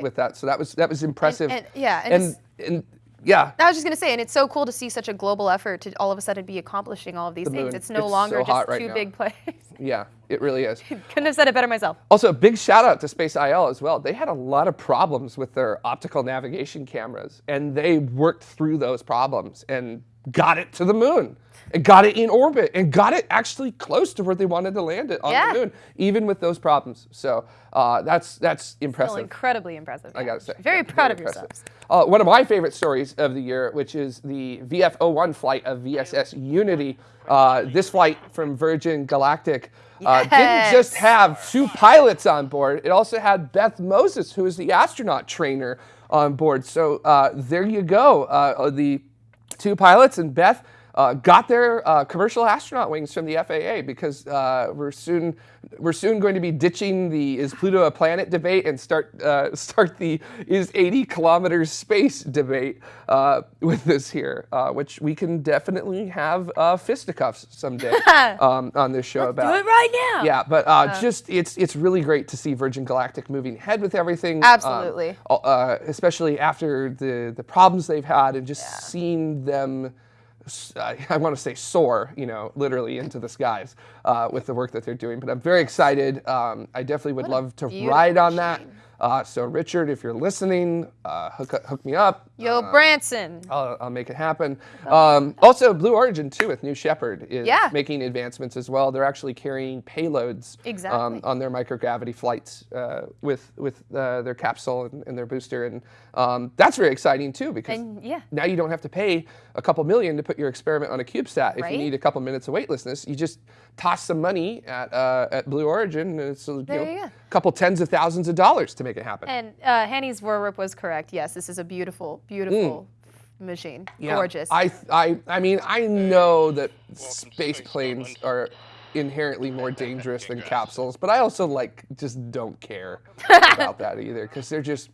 uh, with that, so that was that was impressive. and- yeah, and and, and yeah. I was just gonna say, and it's so cool to see such a global effort to all of a sudden be accomplishing all of these The things. moon. It's no It's longer so just right two now. big plays. *laughs* Yeah, it really is. *laughs* Couldn't have said it better myself. Also, a big shout out to SpaceIL as well. They had a lot of problems with their optical navigation cameras, and they worked through those problems and got it to the moon, and got it in orbit, and got it actually close to where they wanted to land it on Yeah. the moon, even with those problems. So uh, that's that's Still impressive. incredibly impressive. I gotta say, Very Yeah, proud of impressive. yourselves. Uh, one of my favorite stories of the year, which is the VF01 flight of VSS Unity. Uh, this flight from Virgin Galactic uh, didn't just have two pilots on board; it also had Beth Moses, who is the astronaut trainer, on board. So uh, there you go. Uh, the two pilots and Beth uh, got their uh, commercial astronaut wings from the FAA because uh, we're soon we're soon going to be ditching the is Pluto a planet debate and start uh, *laughs* start the is 80 kilometers space debate uh, with this here, uh, which we can definitely have uh, fisticuffs someday *laughs* um, on this show about. Do it right now. Yeah, but uh, just it's it's really great to see Virgin Galactic moving ahead with everything. um, Absolutely. uh, especially after the the problems they've had and just seeing them. I *laughs* I want to say soar, you know, literally into the skies uh, with the work that they're doing. But I'm very excited. Um, I definitely would love to ride on that. Uh, so Richard, if you're listening, uh, hook hook me up. Yo, Branson. I'll, I'll make it happen. Um, also, Blue Origin too with New Shepard is Yeah. making advancements as well. They're actually carrying payloads Exactly. um, on their microgravity flights uh, with with uh, their capsule and, and their booster, and um, that's very exciting too because And, yeah. now you don't have to pay a couple million to put your experiment on a CubeSat. If Right? you need a couple minutes of weightlessness, you just toss some money at uh, at Blue Origin, and it's a you know, you go. couple tens of thousands of dollars to make it happen. And uh, Hanny's Voorwerp was correct. Yes, this is a beautiful, beautiful machine. Yeah. Gorgeous. I, I, I mean, I know that space planes are inherently more *laughs* dangerous than capsules, but I also like just don't care *laughs* about that either because they're just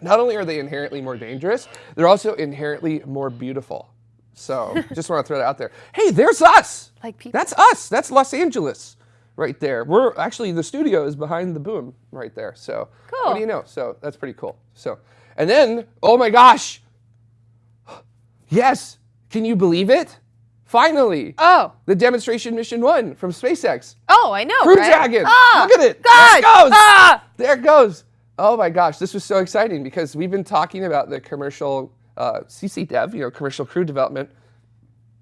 not only are they inherently more dangerous, they're also inherently more beautiful. So *laughs* just want to throw that out there. Hey, there's us. Like people. That's us. That's Los Angeles right there. We're actually the studio is behind the boom right there. So cool. what do you know? So that's pretty cool. So and then oh my gosh, *gasps* yes, can you believe it? Finally, oh. the demonstration mission one from SpaceX. Oh, I know. Crew right? Dragon. Ah, Look at it. There it goes. Ah! There it goes. Oh my gosh, this was so exciting because we've been talking about the commercial uh, CCDev, you know, commercial crew development,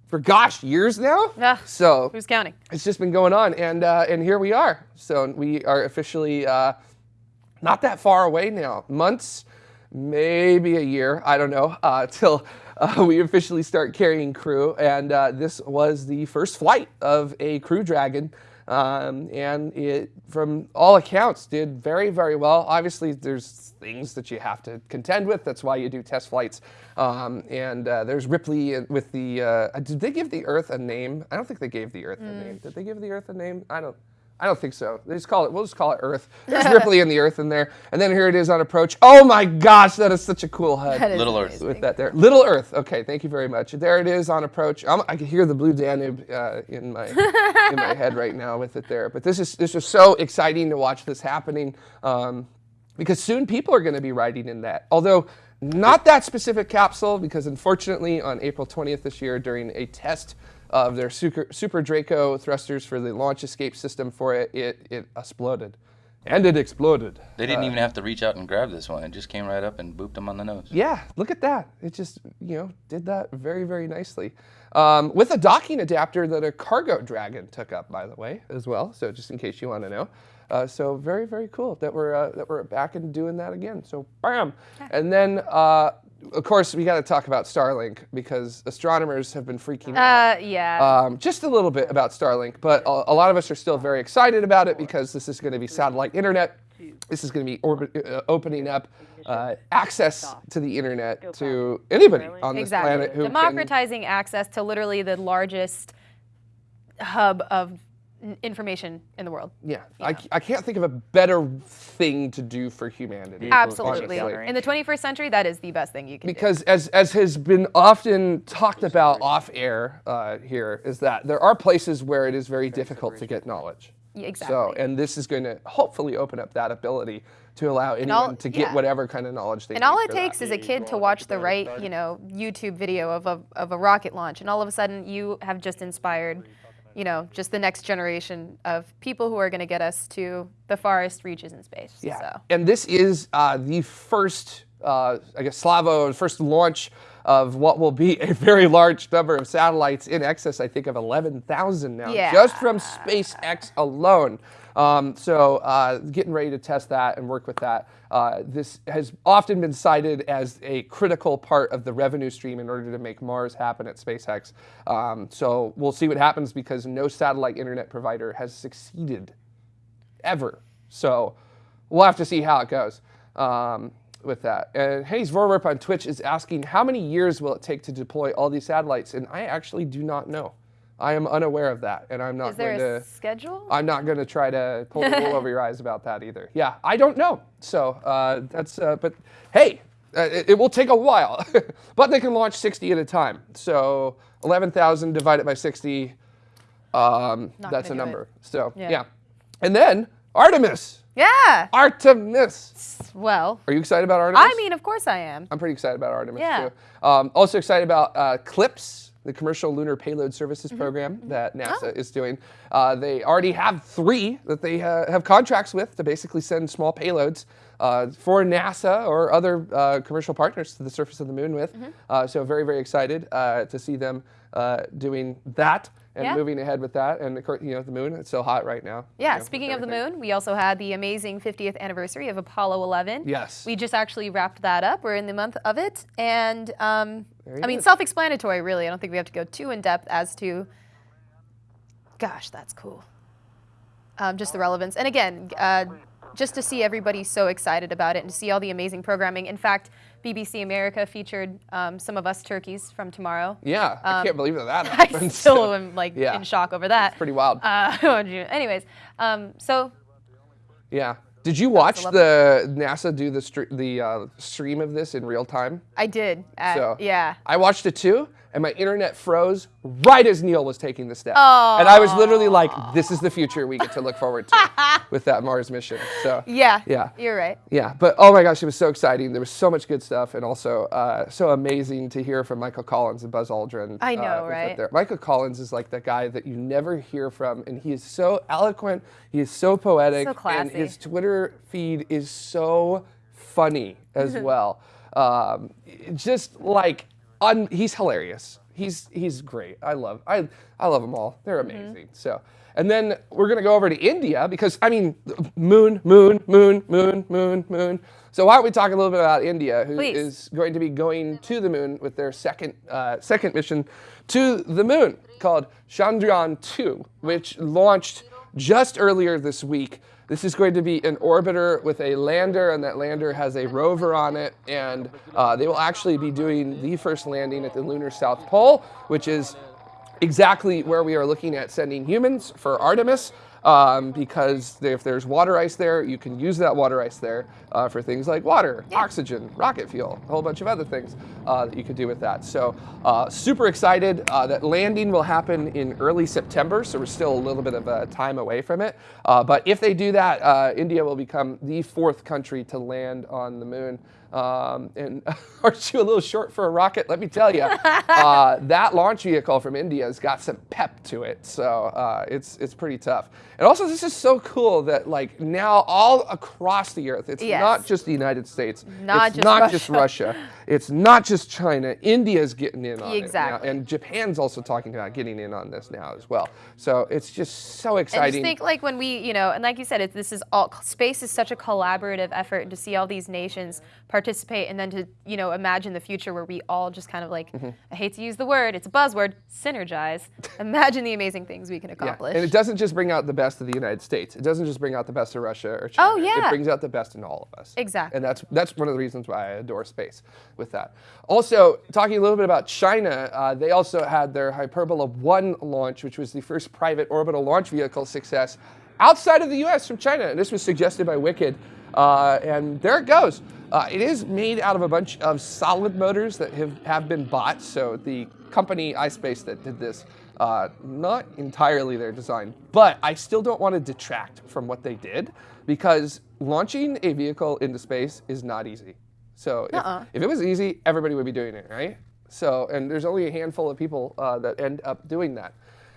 for gosh years now. Ah, So Who's counting? it's just been going on, and uh, and here we are. So we are officially uh, not that far away now. Months, maybe a year. I don't know uh, *laughs* till uh, we officially start carrying crew. And uh, this was the first flight of a Crew Dragon. Um, and it, from all accounts, did very, very well. Obviously, there's things that you have to contend with. That's why you do test flights. Um, and uh, there's Ripley with the. Uh, did they give the Earth a name? I don't think they gave the Earth a name. Did they give the Earth a name? I don't. I don't think so. They just call it. We'll just call it Earth. There's *laughs* Ripley in the Earth in there, and then here it is on approach. Oh my gosh, that is such a cool HUD That is Little Earth. with that there. Little Earth. Okay, thank you very much. There it is on approach. I'm, I can hear the blue Danube uh, in my in my *laughs* head right now with it there. But this is this is so exciting to watch this happening um, because soon people are going to be riding in that. Although not that specific capsule, because unfortunately on April 20th this year during a test of their Super, SuperDraco thrusters for the launch escape system for it, it it exploded, and it exploded. They didn't even have to reach out and grab this one. It just came right up and booped them on the nose. Yeah, look at that. It just, you know, did that very, very nicely. Um, with a docking adapter that a Cargo Dragon took up, by the way, as well. So just in case you want to know. Uh, so very, very cool that we're uh, that we're back and doing that again. So bam, and then uh, of course we got to talk about Starlink because astronomers have been freaking out Uh, yeah. um, just a little bit about Starlink, but a, a lot of us are still very excited about it because this is going to be satellite internet. This is going to be orbit, uh, opening up uh, access to the internet to anybody on this exactly. planet who can. Democratizing access to literally the largest hub of n- information in the world. Yeah, I can't think of a better thing to do for humanity. Absolutely. honestly. In the 21st century, that is the best thing you can do. because as as has been often talked about off air uh, here is that there are places where it is very difficult to get knowledge. Exactly. So, and this is going to hopefully open up that ability to allow anyone all- to get yeah. whatever kind of knowledge they And need. all it takes is a kid to watch the right, you know, YouTube video of a, of a rocket launch, and all of a sudden you have just inspired, you know, just the next generation of people who are going to get us to the farthest reaches in space. Yeah. So. And this is uh, the first, uh, I guess, Slavo, first launch of what will be a very large number of satellites in excess, I think, of 11,000 now, Yeah. just from SpaceX alone. Um, so, uh, getting ready to test that and work with that. Uh, this has often been cited as a critical part of the revenue stream in order to make Mars happen at SpaceX. Um, so, we'll see what happens because no satellite internet provider has succeeded ever. So we'll have to see how it goes um, with that. And Hayes Voorwerp on Twitch is asking, how many years will it take to deploy all these satellites? And I actually do not know. I am unaware of that, and I'm not Is there going a to. schedule? I'm not going to try to pull the wool over your eyes about that either. *laughs* Yeah, I don't know. So uh, that's. Uh, but hey, uh, it, it will take a while, *laughs* but they can launch 60 at a time. So 11,000 divided by 60. Um, that's a gonna it. number. So Yeah. yeah, and then Artemis. yeah. Artemis. Well, Are you excited about Artemis? I mean, of course I am. I'm pretty excited about Artemis Yeah. too. Um, also excited about uh, CLPS, the Commercial Lunar Payload Services Mm-hmm. program that NASA is doing. Uh, they already have three that they uh, have contracts with to basically send small payloads uh, for NASA or other uh, commercial partners to the surface of the moon with. Mm-hmm. Uh, so very, very excited uh, to see them uh, doing that and Yeah. moving ahead with that. And you know, the moon, it's so hot right now. Yeah, you know, speaking of the moon, we also had the amazing 50th anniversary of Apollo 11. Yes. We just actually wrapped that up. We're in the month of it. And um, I mean, self explanatory, really. I don't think we have to go too in depth as to, gosh, that's cool. Um, just the relevance. And again, uh, just to see everybody so excited about it and to see all the amazing programming. In fact, BBC America featured um, some of us turkeys from tomorrow. Yeah, I can't believe that that Um, *laughs* I still am like *laughs* yeah. in shock over that. pretty wild. Uh, *laughs* oh, anyways, um, so yeah. Did you watch the NASA do the the uh, stream of this in real time? I did. Uh, So yeah. I watched it too, and my internet froze right as Neil was taking the step. And I was literally like, "This is the future we get to look forward to *laughs* with that Mars mission." So Yeah. Yeah. You're right. Yeah, but oh my gosh, it was so exciting. There was so much good stuff, and also uh, so amazing to hear from Michael Collins and Buzz Aldrin. I uh, know, with right? there. Michael Collins is like the guy that you never hear from, and he is so eloquent. He is so poetic, So and his Twitter feed is so funny as *laughs* well. Um, just like, un- he's hilarious. He's he's great. I love I I love them all. They're Mm-hmm. amazing. So. And then we're gonna go over to India because I mean, moon, moon, moon, moon, moon, moon. So why don't we talk a little bit about India, who is Please. going to be going to the moon with their second uh, second mission to the moon called Chandrayaan 2, which launched just earlier this week. This is going to be an orbiter with a lander, and that lander has a rover on it, and uh, they will actually be doing the first landing at the lunar south pole, which is exactly where we are looking at sending humans for Artemis. Um, because if there's water ice there, you can use that water ice there uh, for things like water, oxygen, rocket fuel, a whole bunch of other things uh, that you could do with that. So, uh, super excited. Uh, that landing will happen in early September, so we're still a little bit of a time away from it. Uh, but if they do that, uh, India will become the fourth country to land on the moon. Um, and *laughs* aren't you a little short for a rocket? Let me tell you, *laughs* uh, that launch vehicle from India has got some pep to it, so uh, it's it's pretty tough. And also, this is so cool that like now all across the earth, it's Yes. not just the United States, Not it's just not Russia. just Russia, it's not just China. India's getting in on Exactly. it now, and Japan's also talking about getting in on this now as well. So it's just so And exciting. just think like when we, you know, and like you said, it's, this is all space is such a collaborative effort and to see all these nations participate and then to, you know, imagine the future where we all just kind of like, Mm-hmm. I hate to use the word, it's a buzzword, synergize. *laughs* imagine the amazing things we can Yeah, accomplish. and it doesn't just bring out the best of the United States. It doesn't just bring out the best of Russia or China. Oh, yeah. It brings out the best in all of us. Exactly. And that's that's one of the reasons why I adore space with that. Also, talking a little bit about China, uh, they also had their Hyperbola 1 launch, which was the first private orbital launch vehicle success outside of the US from China. And this was suggested by Wicked. Uh, and there it goes. Uh, it is made out of a bunch of solid motors that have, have been bought. So the company iSpace that did this, uh, not entirely their design, but I still don't want to detract from what they did because launching a vehicle into space is not easy. So if, Uh-uh. if it was easy, everybody would be doing it, right? So, and there's only a handful of people uh, that end up doing that.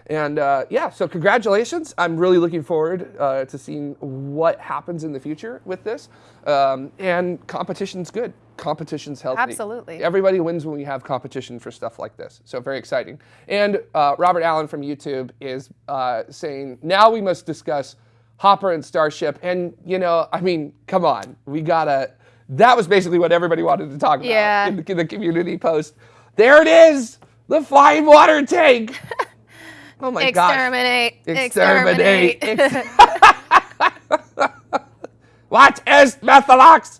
And uh, yeah, so congratulations. I'm really looking forward uh, to seeing what happens in the future with this. Um, and competition's good. Competition's healthy. Absolutely. Everybody wins when we have competition for stuff like this. So very exciting. And uh, Robert Allen from YouTube is uh, saying now we must discuss Hopper and Starship. And you know, I mean, come on, we gotta. That was basically what everybody wanted to talk about Yeah. in, the, in the community post. There it is, the flying water tank. *laughs* oh my gosh. Exterminate. Exterminate. Exterminate. *laughs* What is Methalox?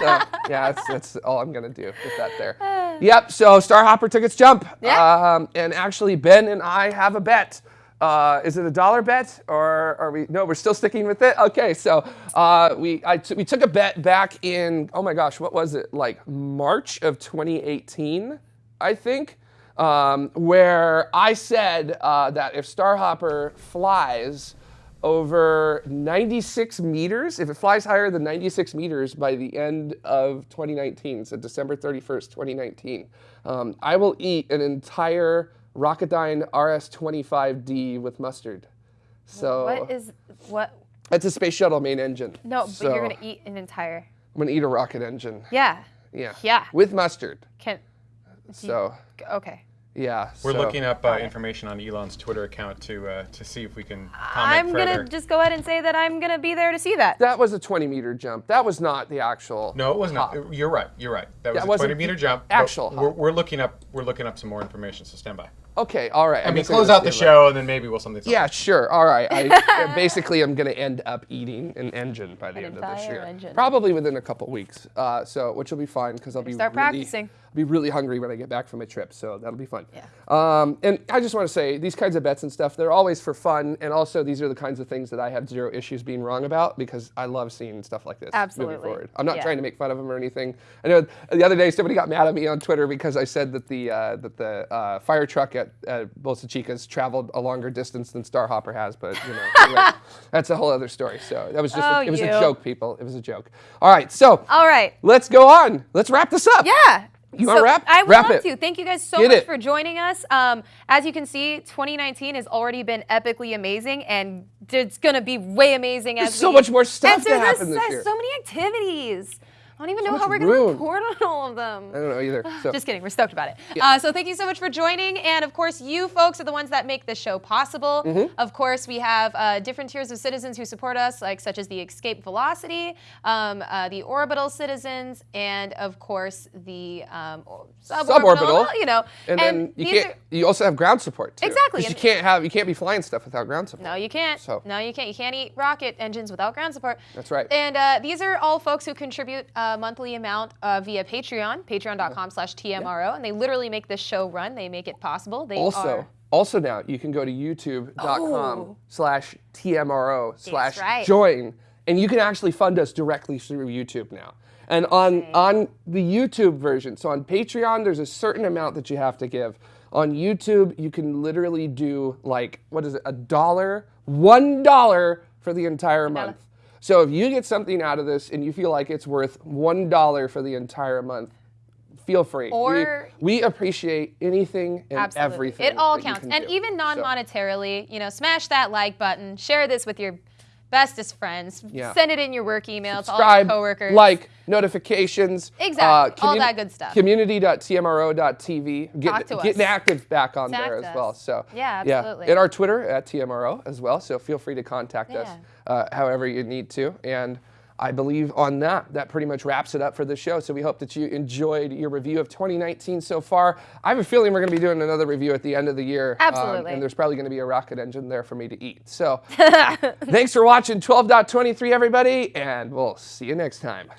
so, yeah, that's, that's all I'm gonna do with that there. *sighs* Yep. So Starhopper took its jump. Yeah. Um, and actually, Ben and I have a bet. Uh, is it a dollar bet or are we? No, we're still sticking with it. Okay. So uh, we I t- we took a bet back in oh my gosh, what was it like March of 2018, I think. Um, where I said uh, that if Starhopper flies over 96 meters, if it flies higher than 96 meters by the end of 2019, so December 31st, 2019, um, I will eat an entire Rocketdyne RS-25D with mustard. So what is what? it's a space shuttle main engine. No, but So you're gonna eat an entire. I'm gonna eat a rocket engine. Yeah. Yeah. Yeah. With mustard. Can. So Okay. yeah. We're so- looking up uh, information on Elon's Twitter account to uh, to see if we can comment I'm gonna just go ahead and say that I'm gonna be there to see that. That was a 20 meter jump. That was not the actual. no, it was not. You're right. You're right. That was That a wasn't 20 meter jump. but actual We're, we're looking up. We're looking up some more information. So stand by. Okay, all right. I mean, close out the stand by- show, and then maybe we'll something. Yeah, sure. All right. *laughs* Basically, I'm going to end up eating an engine by the An end of this entire year. engine. Probably within a couple weeks. Uh, so, which will be fine because I'll be start really, practicing. Be really hungry when I get back from a trip. So that'll be fun. Yeah. Um, and I just want to say these kinds of bets and stuff, they're always for fun. And also, these are the kinds of things that I have zero issues being wrong about because I love seeing stuff like this Absolutely. moving forward. I'm not Yeah. trying to make fun of them or anything. I know the other day somebody got mad at me on Twitter because I said that the uh, that the uh, fire truck at, at Bolsa Chica's traveled a longer distance than Starhopper has, but you know, *laughs* anyway, that's a whole other story. So that was just Oh, a, it was a joke, people. It was a joke. All right, so All right. let's go on. Let's wrap this up. Yeah. You wanna wrap? I would Wrap love it. to. Thank you guys so Get much it. for joining us. Um, as you can see, 2019 has already been epically amazing, and it's gonna be way amazing as There's so we- much more stuff to happen this so- year. So many activities. I don't even know how we're gonna report on all of them. I don't know either. *laughs* So Just kidding. We're stoked about it. Uh, so thank you so much for joining. And of course, you folks are the ones that make this show possible. Mm-hmm. Of course, we have uh, different tiers of citizens who support us, like such as the Escape Velocity, um, uh, the Orbital citizens, and of course the um, or- suborbital. Suborbital. You know, and, then you can't. are- you also have ground support too. Exactly, you and- can't have. You can't be flying stuff without ground support. No, you can't. So- No, you can't. You can't eat rocket engines without ground support. That's right. And uh, these are all folks who contribute a monthly amount uh, via Patreon, patreon.com slash TMRO. And they literally make this show run. They make it possible. They Also, are also now you can go to youtube.com Oh. slash TMRO slash right. join, and you can actually fund us directly through YouTube now. And on on the YouTube version, so on Patreon, there's a certain amount that you have to give. On YouTube, you can literally do like what is it, a dollar, one dollar for the entire month. So if you get something out of this and you feel like it's worth one dollar for the entire month, feel free. We- Or- we, appreciate anything and Absolutely. everything. It all counts. And do. even non-monetarily, you know, smash that like button, share this with your bestest friends, Yeah. send it in your work email to all your coworkers. like notifications. uh, Exactly. All that good stuff. Community.tmro.tv. Get, Talk to us. Getting active back on Contact there as us. well. So Yeah, absolutely. Yeah. And our Twitter at TMRO as well. So feel free to contact us Yeah. Uh, however you need to. And I believe on that, that pretty much wraps it up for the show. So we hope that you enjoyed your review of 2019 so far. I have a feeling we're going to be doing another review at the end of the year. um, Absolutely. and there's probably going to be a rocket engine there for me to eat. So *laughs* thanks for watching 12.23, everybody, and we'll see you next time.